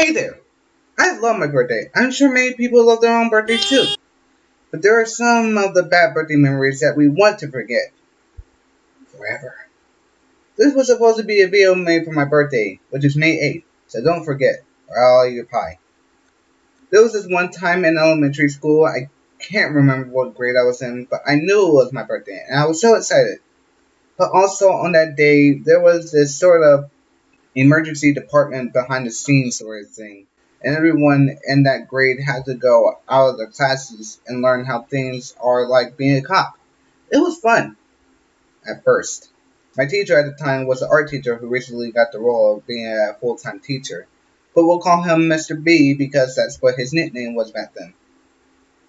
Hey there! I love my birthday. I'm sure many people love their own birthdays too. But there are some of the bad birthday memories that we want to forget. Forever. This was supposed to be a video made for my birthday, which is May 8th, so don't forget, or I'll eat your pie. There was this one time in elementary school, I can't remember what grade I was in, but I knew it was my birthday, and I was so excited. But also on that day, there was this sort of emergency department behind the scenes sort of thing. And everyone in that grade had to go out of their classes and learn how things are like being a cop. It was fun. At first. My teacher at the time was an art teacher who recently got the role of being a full-time teacher. But we'll call him Mr. B because that's what his nickname was back then.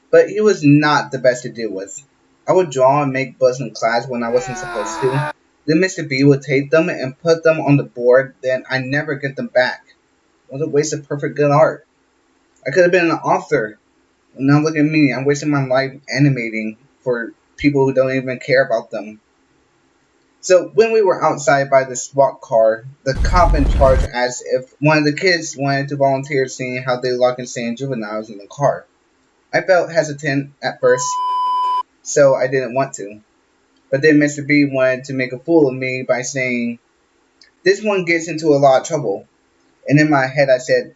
But he was not the best to deal with. I would draw and make buzz in class when I wasn't supposed to. Then Mr. B would take them and put them on the board, then I never get them back. Was a waste of perfect good art. I could have been an author. Now look at me, I'm wasting my life animating for people who don't even care about them. So when we were outside by the SWAT car, the cop in charge asked if one of the kids wanted to volunteer seeing how they lock and insane juveniles in the car. I felt hesitant at first, so I didn't want to. But then Mr. B wanted to make a fool of me by saying, This one gets into a lot of trouble. And in my head I said,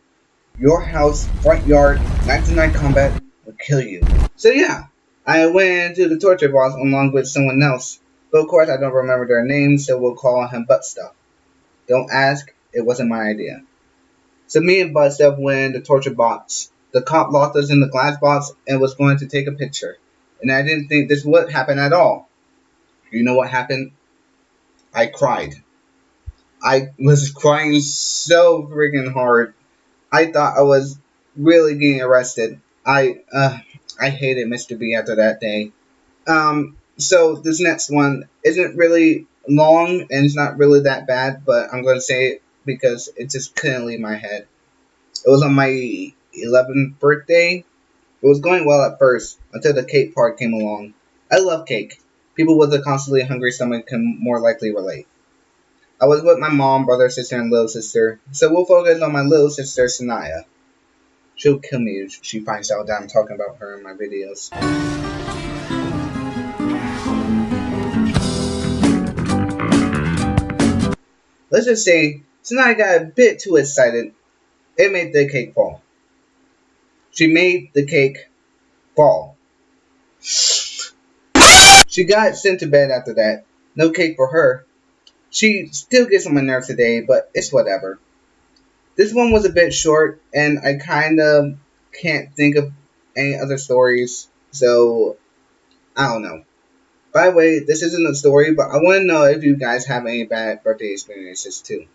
Your house, front yard, 99 combat will kill you. So yeah, I went into the torture box along with someone else. But of course I don't remember their names, so we'll call him Butt Stuff. Don't ask, it wasn't my idea. So me and Butt Stuff went the torture box. The cop locked us in the glass box and was going to take a picture. And I didn't think this would happen at all. You know what happened? I cried. I was crying so freaking hard. I thought I was really getting arrested. I uh, I hated Mr. B after that day. Um, so this next one isn't really long and it's not really that bad, but I'm going to say it because it just couldn't leave my head. It was on my 11th birthday. It was going well at first until the cake part came along. I love cake. People with a constantly hungry stomach can more likely relate. I was with my mom, brother, sister, and little sister, so we'll focus on my little sister, Sanaya. She'll kill me if she finds out that I'm talking about her in my videos. Let's just say, Sanaya got a bit too excited. It made the cake fall. She made the cake fall. She got sent to bed after that. No cake for her. She still gets on my nerves today, but it's whatever. This one was a bit short, and I kind of can't think of any other stories, so I don't know. By the way, this isn't a story, but I want to know if you guys have any bad birthday experiences too.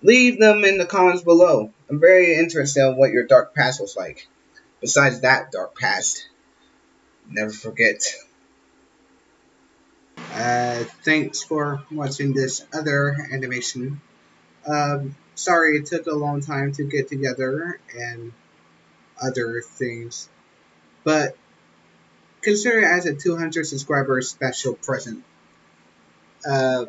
Leave them in the comments below. I'm very interested in what your dark past was like. Besides that dark past, never forget. Uh, thanks for watching this other animation. Um, sorry it took a long time to get together and other things, but consider it as a 200 subscriber special present. Uh,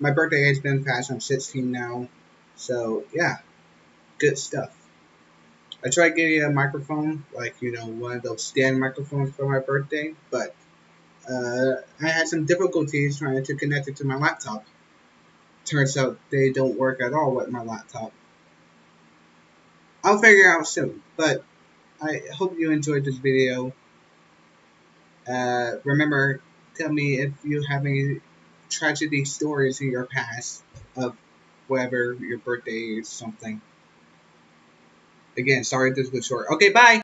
my birthday has been passed. I'm 16 now, so yeah, good stuff. I tried getting a microphone, like you know, one of those stand microphones for my birthday, but uh, I had some difficulties trying to connect it to my laptop. Turns out they don't work at all with my laptop. I'll figure out soon, but I hope you enjoyed this video. Uh, remember, tell me if you have any tragedy stories in your past of whatever your birthday is something. Again, sorry this was short. Okay, bye!